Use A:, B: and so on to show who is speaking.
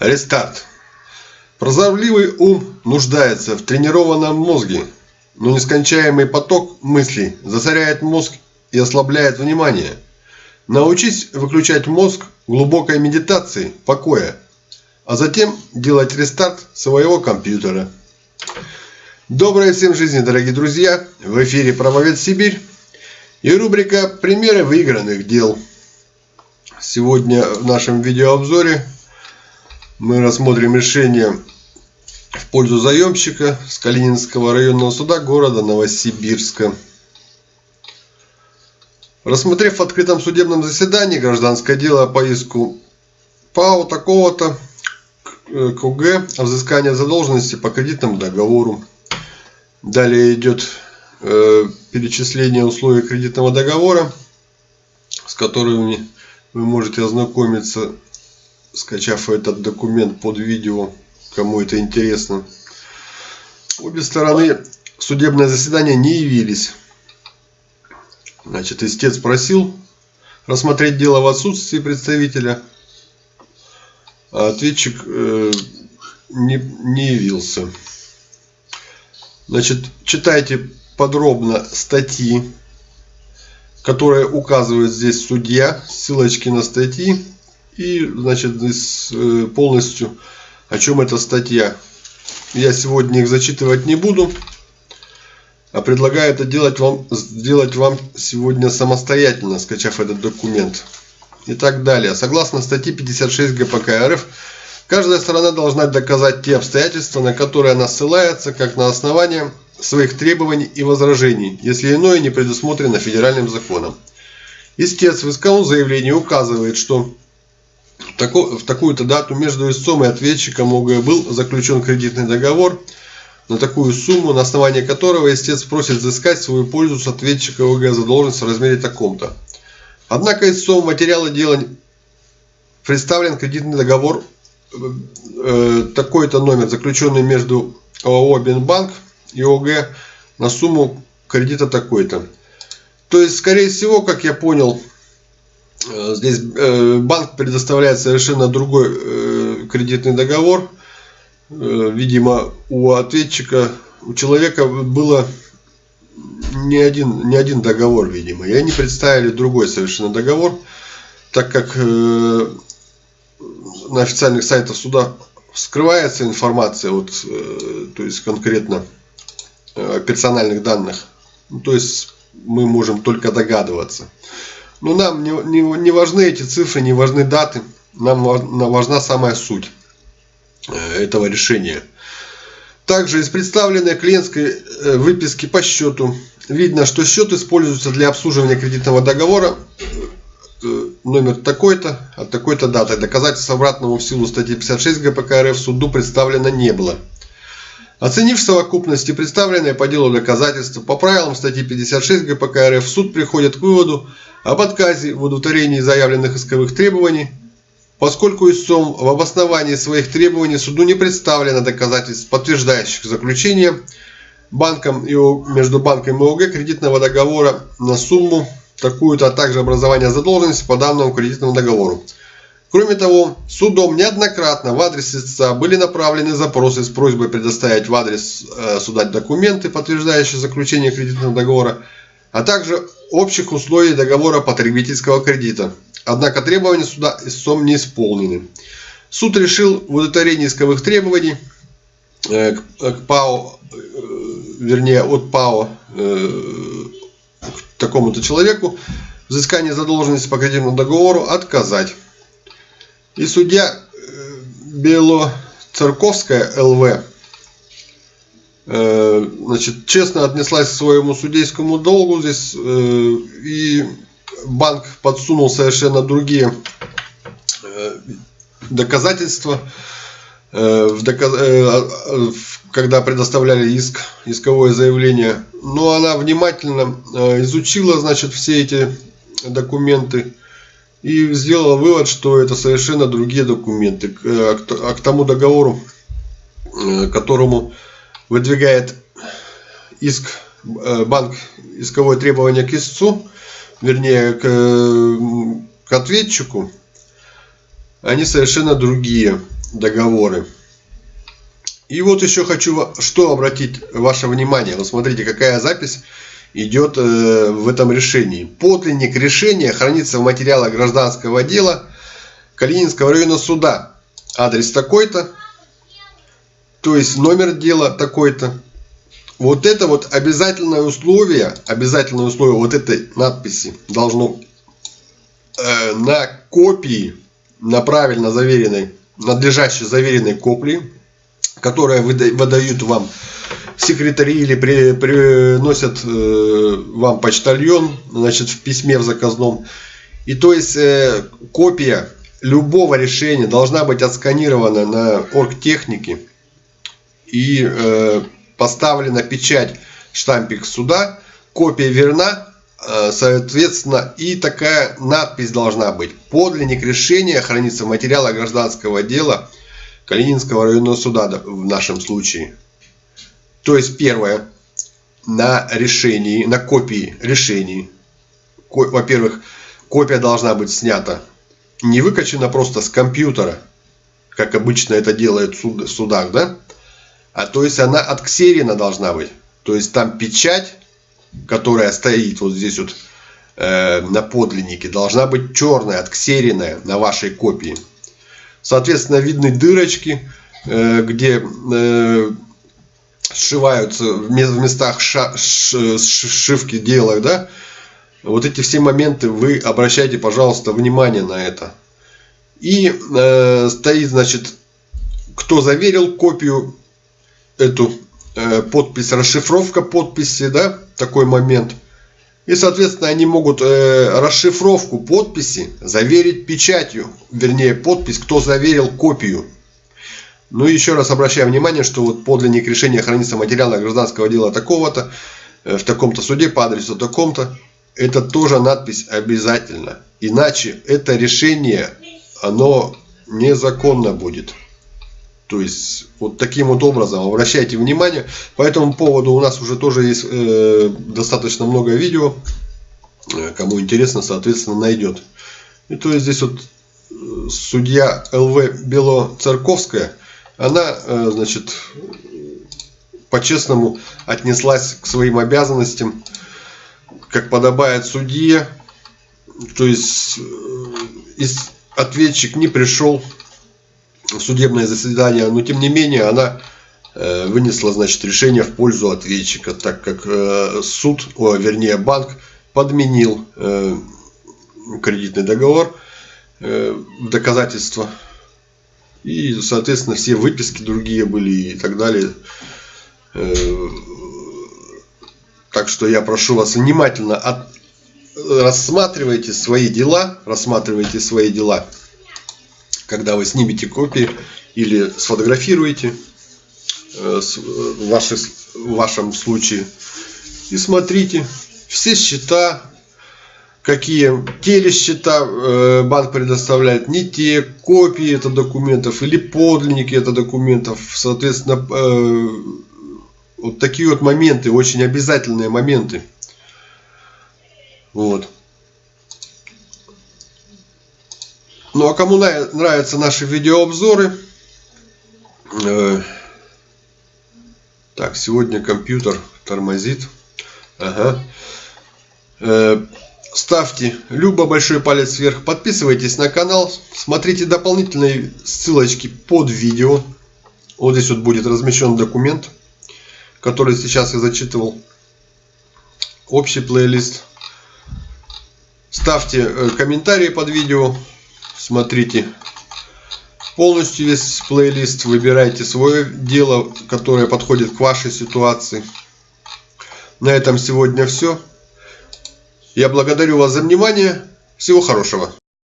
A: Рестарт. Прозорливый ум нуждается в тренированном мозге, но нескончаемый поток мыслей засоряет мозг и ослабляет внимание. Научись выключать мозг глубокой медитацией, покоя, а затем делать рестарт своего компьютера. Доброй всем жизни, дорогие друзья! В эфире Правовед Сибирь и рубрика «Примеры выигранных дел». Сегодня в нашем видеообзоре мы рассмотрим решение в пользу заемщика с Калининского районного суда города Новосибирска. Рассмотрев в открытом судебном заседании гражданское дело по иску ПАО такого-то КУГ о взыскании задолженности по кредитному договору. Далее идет э, перечисление условий кредитного договора, с которыми вы можете ознакомиться скачав этот документ под видео, кому это интересно. Обе стороны в судебное заседание не явились. Значит, истец просил рассмотреть дело в отсутствии представителя, а ответчик э, не, не явился. Значит, читайте подробно статьи, которые указывает здесь судья, ссылочки на статьи и, значит, э, полностью о чем эта статья. Я сегодня их зачитывать не буду, а предлагаю это делать вам, сделать вам сегодня самостоятельно, скачав этот документ. И так далее. Согласно статье 56 ГПК РФ, каждая сторона должна доказать те обстоятельства, на которые она ссылается, как на основание своих требований и возражений, если иное не предусмотрено федеральным законом. Истец в исковом заявлении указывает, что в такую-то дату между истцом и ответчиком ОГ был заключен кредитный договор на такую сумму, на основании которого истец просит взыскать свою пользу с ответчика ОГ задолженность в размере таком-то. Однако истцом материала дела представлен кредитный договор э, такой-то номер, заключенный между ОАО Бенбанк и ОГ на сумму кредита такой-то. То есть, скорее всего, как я понял, здесь э, банк предоставляет совершенно другой э, кредитный договор. Видимо, у ответчика, у человека было не один, не один договор, видимо. И они представили другой совершенно договор, так как на официальных сайтах суда скрывается информация, вот, то есть конкретно персональных данных. Ну, то есть мы можем только догадываться. Но нам не, не, не важны эти цифры, не важны даты. Нам важна самая суть э, этого решения. Также из представленной клиентской э, выписки по счету видно, что счет используется для обслуживания кредитного договора э, номер такой-то от такой-то даты. Доказательств обратного в силу статьи 56 ГПК РФ суду представлено не было. Оценив совокупности представленные по делу доказательства по правилам статьи 56 ГПК РФ, суд приходит к выводу об отказе в удовлетворении заявленных исковых требований, поскольку истцом в обосновании своих требований суду не представлено доказательств, подтверждающих заключение банком и между банком и ОГ кредитного договора на сумму такую-то, а также образование задолженности по данному кредитному договору. Кроме того, судом неоднократно в адрес истца были направлены запросы с просьбой предоставить в адрес э, суда документы, подтверждающие заключение кредитного договора, а также общих условий договора потребительского кредита. Однако требования суда истцом не исполнены. Суд решил в удовлетворении исковых требований э, к ПАО, э, вернее от ПАО к такому-то человеку взыскание задолженности по кредитному договору отказать. И судья э, Белоцерковская ЛВ э, значит, честно отнеслась к своему судейскому долгу здесь э, и банк подсунул совершенно другие доказательства когда предоставляли иск, исковое заявление. Но она внимательно изучила, значит, все эти документы и сделала вывод, что это совершенно другие документы. А к тому договору, э, которому выдвигает иск э, банк исковое требование к истцу, вернее к, к ответчику, они совершенно другие. договоры. И вот еще хочу что обратить ваше внимание. Вот смотрите, какая запись идет э, в этом решении. Подлинник решения хранится в материалах гражданского дела Калининского района суда. Адрес такой-то, то есть номер дела такой-то. Вот это вот обязательное условие, обязательное условие вот этой надписи должно э, на копии, на правильно заверенной, надлежащей заверенной копии, которая выдают вам секретари или при, приносят э, вам почтальон, значит, в письме в заказном. И то есть э, копия любого решения должна быть отсканирована на оргтехнике и э, поставлена печать штампик суда, копия верна, э, соответственно, и такая надпись должна быть. Подлинник решения хранится в материалах гражданского дела Калининского районного суда в нашем случае. То есть первое, на решении, на копии решений, во-первых, копия должна быть снята, не выкачана просто с компьютера, как обычно это делают в судах, да? А то есть она отксерена должна быть. То есть там печать, которая стоит вот здесь вот э, на подлиннике, должна быть черная, отксеренная на вашей копии. Соответственно, видны дырочки, э, где э, сшиваются в местах ша, ш, сшивки делают, да? Вот эти все моменты вы обращайте, пожалуйста, внимание на это. И э, стоит, значит, кто заверил копию эту э, подпись, расшифровка подписи, да, такой момент. И, соответственно, они могут э, расшифровку подписи заверить печатью, вернее, подпись, кто заверил копию. Ну и еще раз обращаю внимание, что вот подлинник решения хранится в материалах гражданского дела такого-то, э, в таком-то суде по адресу таком-то. Это тоже надпись обязательно. Иначе это решение, оно незаконно будет. То есть, вот таким вот образом обращайте внимание. По этому поводу у нас уже тоже есть э, достаточно много видео. Э, кому интересно, соответственно, найдет. И то есть, здесь вот э, судья ЛВ Бело-Церковская, она, э, значит, по-честному отнеслась к своим обязанностям, как подобает судье. То есть, э, ответчик не пришел судебное заседание, но тем не менее она э, вынесла значит, решение в пользу ответчика, так как суд, о, вернее банк, подменил кредитный договор в доказательство. И, соответственно, все выписки другие были и так далее. Так что я прошу вас внимательно от... рассматривайте свои дела, рассматривайте свои дела когда вы снимете копии или сфотографируете э, в вашем случае и смотрите все счета какие телесчета э, банк предоставляет не те копии это документов или подлинники это документов соответственно э, вот такие вот моменты очень обязательные моменты вот Ну а кому нравятся наши видеообзоры, э, так, сегодня компьютер тормозит. Ага. Ставьте любо большой палец вверх, подписывайтесь на канал, смотрите дополнительные ссылочки под видео. Вот здесь вот будет размещен документ, который сейчас я зачитывал. Общий плейлист. Ставьте э, комментарии под видео смотрите полностью весь плейлист, выбирайте свое дело, которое подходит к вашей ситуации. На этом сегодня все. Я благодарю вас за внимание. Всего хорошего.